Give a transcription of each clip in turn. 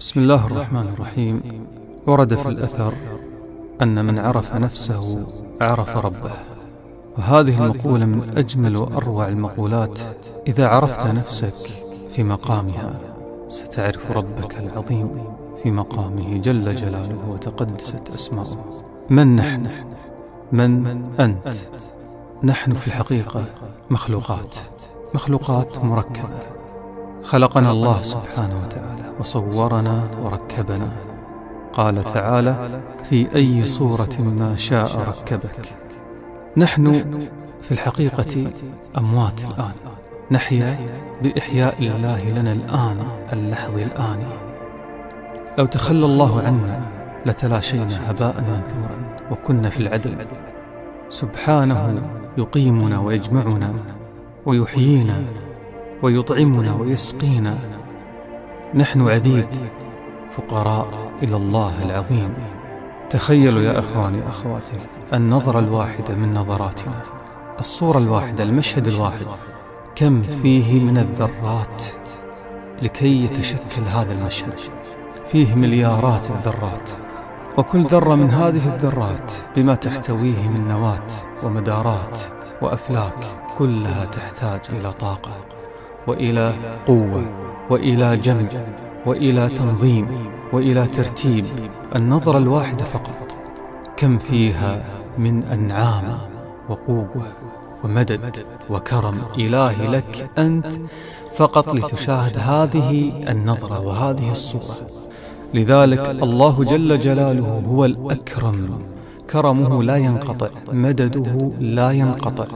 بسم الله الرحمن الرحيم. ورد في الأثر أن من عرف نفسه عرف ربه. وهذه المقولة من أجمل وأروع المقولات. إذا عرفت نفسك في مقامها ستعرف ربك العظيم في مقامه جل جلاله وتقدست أسماؤه. من نحن؟ من أنت؟ نحن في الحقيقة مخلوقات. مخلوقات مركبة. خلقنا الله سبحانه وتعالى وصورنا وركبنا. قال تعالى في أي صورة ما شاء ركبك. نحن في الحقيقة أموات الآن. نحيا بإحياء الله لنا الآن اللحظ الآني لو تخلى الله عنا لتلاشينا هباء منثورا وكنا في العدل. سبحانه يقيمنا ويجمعنا ويحيينا ويطعمنا ويسقينا. نحن عبيد فقراء إلى الله العظيم. تخيلوا يا أخواني أخواتي النظرة الواحدة من نظراتنا. الصورة الواحدة المشهد الواحد. كم فيه من الذرات لكي يتشكل هذا المشهد. فيه مليارات الذرات. وكل ذرة من هذه الذرات بما تحتويه من نواة ومدارات وأفلاك كلها تحتاج إلى طاقة. وإلى قوة وإلى جمع وإلى تنظيم وإلى ترتيب النظرة الواحدة فقط. كم فيها من أنعام وقوة ومدد وكرم إلهي لك أنت فقط لتشاهد هذه النظرة وهذه الصورة. لذلك الله جل جلاله هو الأكرم. كرمه لا ينقطع مدده لا ينقطع.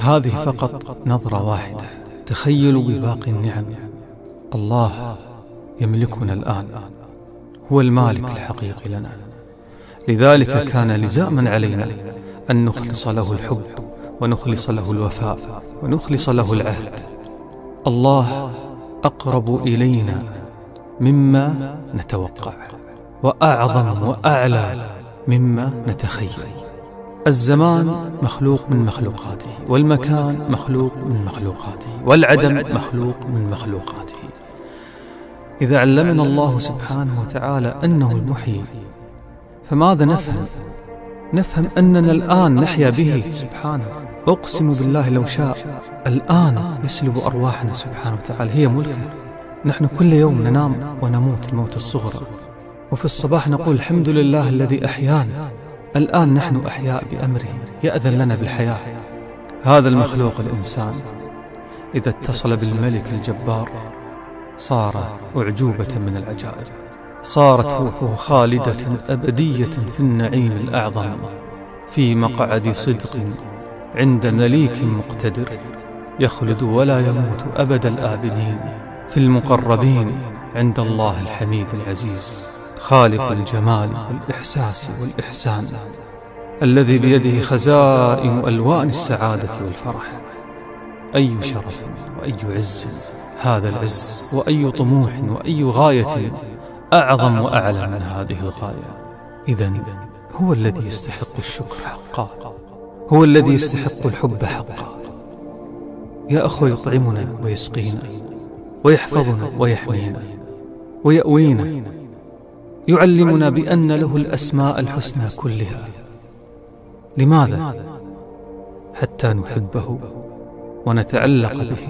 هذه فقط نظرة واحدة. تخيلوا بباقي النعم. الله يملكنا الآن. هو المالك الحقيقي لنا. لذلك كان لزاما علينا أن نخلص له الحب ونخلص له الوفاء ونخلص له العهد. الله أقرب إلينا مما نتوقع وأعظم وأعلى مما نتخيل. الزمان مخلوق من مخلوقاته والمكان مخلوق من مخلوقاته والعدم مخلوق من مخلوقاته. إذا علمنا الله سبحانه وتعالى أنه المحيي فماذا نفهم؟ نفهم أننا الآن نحيا به سبحانه. أقسم بالله لو شاء الآن يسلب أرواحنا سبحانه وتعالى. هي ملكه. نحن كل يوم ننام ونموت الموت الصغرى. وفي الصباح نقول الحمد لله الذي أحيانا الآن نحن أحياء بأمره يأذن لنا بالحياة. هذا المخلوق الإنسان. إذا اتصل بالملك الجبار صار أعجوبة من العجائب. صارت روحه خالدة أبدية في النعيم الأعظم في مقعد صدق عند مليك مقتدر يخلد ولا يموت أبد الآبدين في المقربين عند الله الحميد العزيز. خالق الجمال والإحساس والإحسان الذي بيده خزائن ألوان السعادة والفرح. أي شرف وأي عز هذا العز وأي طموح وأي غاية أعظم وأعلى من هذه الغاية. إذا هو الذي يستحق الشكر حقا. هو الذي يستحق الحب حقا. يا أخوة يطعمنا ويسقينا ويحفظنا ويحمينا ويأوينا يعلمنا بأن له الأسماء الحسنى كلها. لماذا؟ حتى نحبه ونتعلق به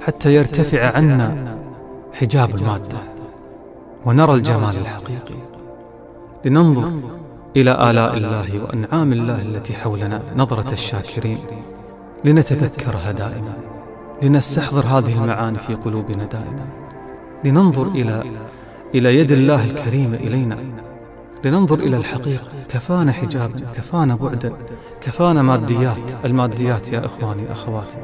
حتى يرتفع عنا حجاب المادة ونرى الجمال الحقيقي. لننظر إلى آلاء الله وأنعام الله التي حولنا نظرة الشاكرين. لنتذكرها دائما لنستحضر هذه المعاني في قلوبنا دائما. لننظر إلى إلى يد الله الكريمة إلينا. لننظر إلى الحقيقة. كفانا حجابا كفانا بعدا كفانا ماديات. الماديات يا إخواني أخواتي.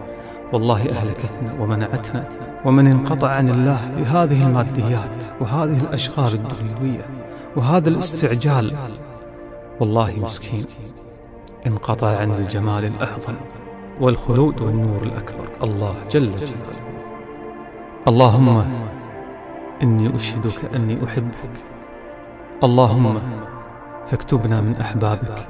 والله أهلكتنا ومنعتنا. ومن انقطع عن الله بهذه الماديات وهذه الأشغال الدنيوية وهذا الاستعجال. والله مسكين. انقطع عن الجمال الأعظم والخلود والنور الأكبر. الله جل جلاله. اللهم إني أشهدك أني أحبك. اللهم فاكتبنا من أحبابك.